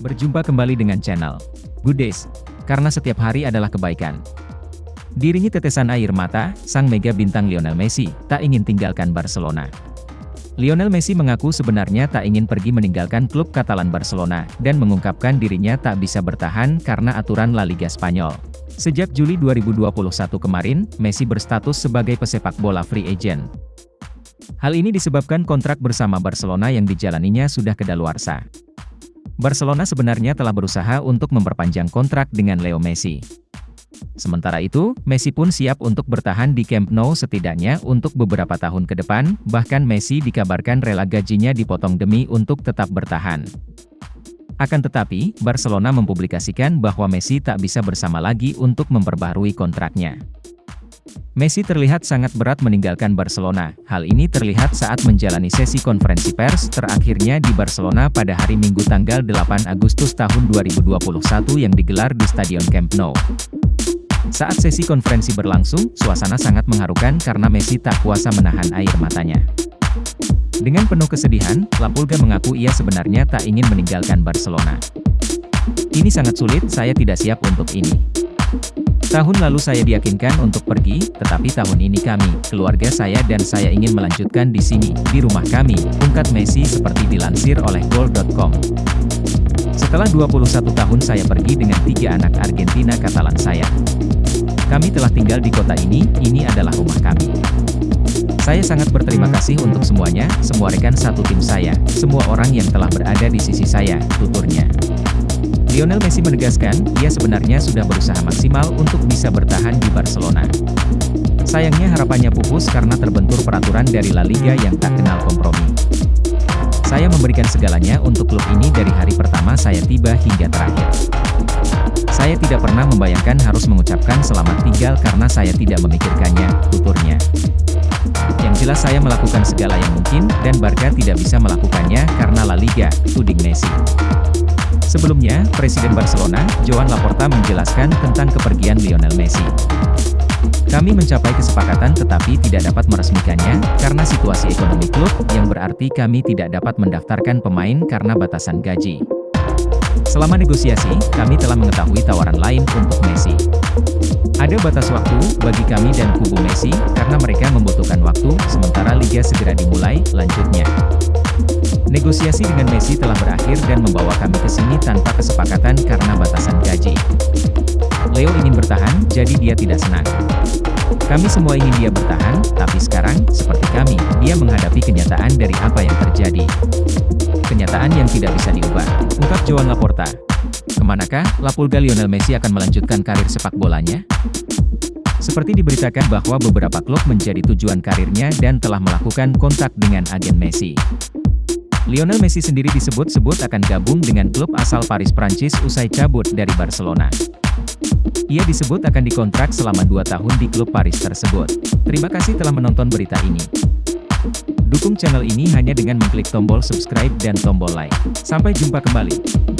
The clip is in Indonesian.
Berjumpa kembali dengan channel Good Days, karena setiap hari adalah kebaikan. Dirinya tetesan air mata, sang mega bintang Lionel Messi, tak ingin tinggalkan Barcelona. Lionel Messi mengaku sebenarnya tak ingin pergi meninggalkan klub Katalan Barcelona, dan mengungkapkan dirinya tak bisa bertahan karena aturan La Liga Spanyol. Sejak Juli 2021 kemarin, Messi berstatus sebagai pesepak bola free agent. Hal ini disebabkan kontrak bersama Barcelona yang dijalaninya sudah kedaluarsa. Barcelona sebenarnya telah berusaha untuk memperpanjang kontrak dengan Leo Messi. Sementara itu, Messi pun siap untuk bertahan di Camp Nou setidaknya untuk beberapa tahun ke depan, bahkan Messi dikabarkan rela gajinya dipotong demi untuk tetap bertahan. Akan tetapi, Barcelona mempublikasikan bahwa Messi tak bisa bersama lagi untuk memperbaharui kontraknya. Messi terlihat sangat berat meninggalkan Barcelona. Hal ini terlihat saat menjalani sesi konferensi pers terakhirnya di Barcelona pada hari Minggu tanggal 8 Agustus tahun 2021 yang digelar di Stadion Camp Nou. Saat sesi konferensi berlangsung, suasana sangat mengharukan karena Messi tak kuasa menahan air matanya. Dengan penuh kesedihan, Lapulga mengaku ia sebenarnya tak ingin meninggalkan Barcelona. Ini sangat sulit, saya tidak siap untuk ini. Tahun lalu saya diyakinkan untuk pergi, tetapi tahun ini kami, keluarga saya dan saya ingin melanjutkan di sini, di rumah kami, ungkap Messi seperti dilansir oleh Goal.com. Setelah 21 tahun saya pergi dengan tiga anak Argentina Katalan saya. Kami telah tinggal di kota ini, ini adalah rumah kami. Saya sangat berterima kasih untuk semuanya, semua rekan satu tim saya, semua orang yang telah berada di sisi saya, tuturnya. Lionel Messi menegaskan, ia sebenarnya sudah berusaha maksimal untuk bisa bertahan di Barcelona. Sayangnya harapannya pupus karena terbentur peraturan dari La Liga yang tak kenal kompromi. Saya memberikan segalanya untuk klub ini dari hari pertama saya tiba hingga terakhir. Saya tidak pernah membayangkan harus mengucapkan selamat tinggal karena saya tidak memikirkannya, tuturnya. Yang jelas saya melakukan segala yang mungkin, dan Barca tidak bisa melakukannya karena La Liga, tuding Messi. Sebelumnya, Presiden Barcelona, Joan Laporta menjelaskan tentang kepergian Lionel Messi. Kami mencapai kesepakatan tetapi tidak dapat meresmikannya, karena situasi ekonomi klub, yang berarti kami tidak dapat mendaftarkan pemain karena batasan gaji. Selama negosiasi, kami telah mengetahui tawaran lain untuk Messi. Ada batas waktu bagi kami dan kubu Messi, karena mereka membutuhkan waktu, sementara Liga segera dimulai, lanjutnya. Negosiasi dengan Messi telah berakhir dan membawa kami ke sini tanpa kesepakatan karena batasan gaji. Leo ingin bertahan, jadi dia tidak senang. Kami semua ingin dia bertahan, tapi sekarang, seperti kami, dia menghadapi kenyataan dari apa yang terjadi. Kenyataan yang tidak bisa diubah, ungkap Joan Laporta. Ke manakah, Lapulga Lionel Messi akan melanjutkan karir sepak bolanya? Seperti diberitakan bahwa beberapa klub menjadi tujuan karirnya dan telah melakukan kontak dengan agen Messi. Lionel Messi sendiri disebut-sebut akan gabung dengan klub asal Paris Prancis usai cabut dari Barcelona. Ia disebut akan dikontrak selama dua tahun di klub Paris tersebut. Terima kasih telah menonton berita ini. Dukung channel ini hanya dengan mengklik tombol subscribe dan tombol like. Sampai jumpa kembali.